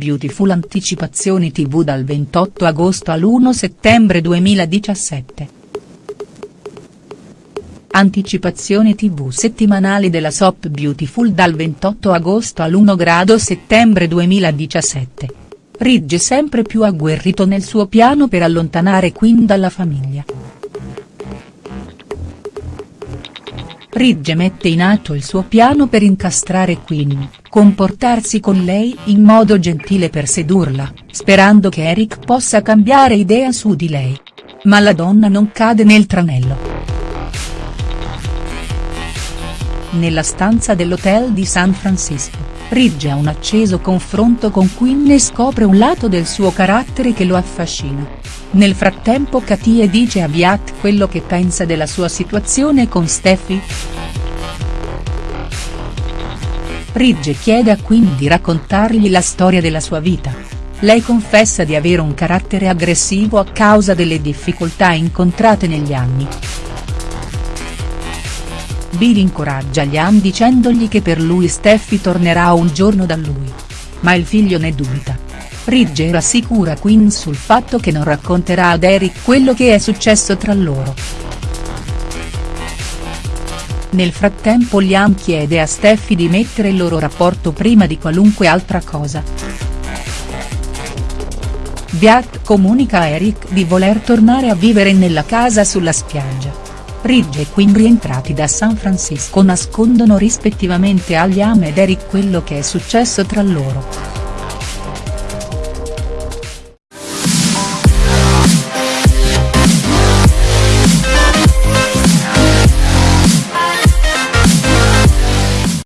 Beautiful anticipazioni tv dal 28 agosto all'1 settembre 2017. Anticipazioni tv settimanali della soap Beautiful dal 28 agosto all'1 grado settembre 2017. Ridge sempre più agguerrito nel suo piano per allontanare Quinn dalla famiglia. Ridge mette in atto il suo piano per incastrare Quinn, comportarsi con lei in modo gentile per sedurla, sperando che Eric possa cambiare idea su di lei. Ma la donna non cade nel tranello. Nella stanza dell'hotel di San Francisco, Ridge ha un acceso confronto con Quinn e scopre un lato del suo carattere che lo affascina. Nel frattempo Katie dice a Viat quello che pensa della sua situazione con Steffi. Ridge chiede a Quinn di raccontargli la storia della sua vita. Lei confessa di avere un carattere aggressivo a causa delle difficoltà incontrate negli anni. Billy incoraggia Liam dicendogli che per lui Steffi tornerà un giorno da lui. Ma il figlio ne dubita. Ridge rassicura Quinn sul fatto che non racconterà ad Eric quello che è successo tra loro. Nel frattempo Liam chiede a Steffi di mettere il loro rapporto prima di qualunque altra cosa. Beat comunica a Eric di voler tornare a vivere nella casa sulla spiaggia. Ridge e Quinn rientrati da San Francisco nascondono rispettivamente a Liam ed Eric quello che è successo tra loro.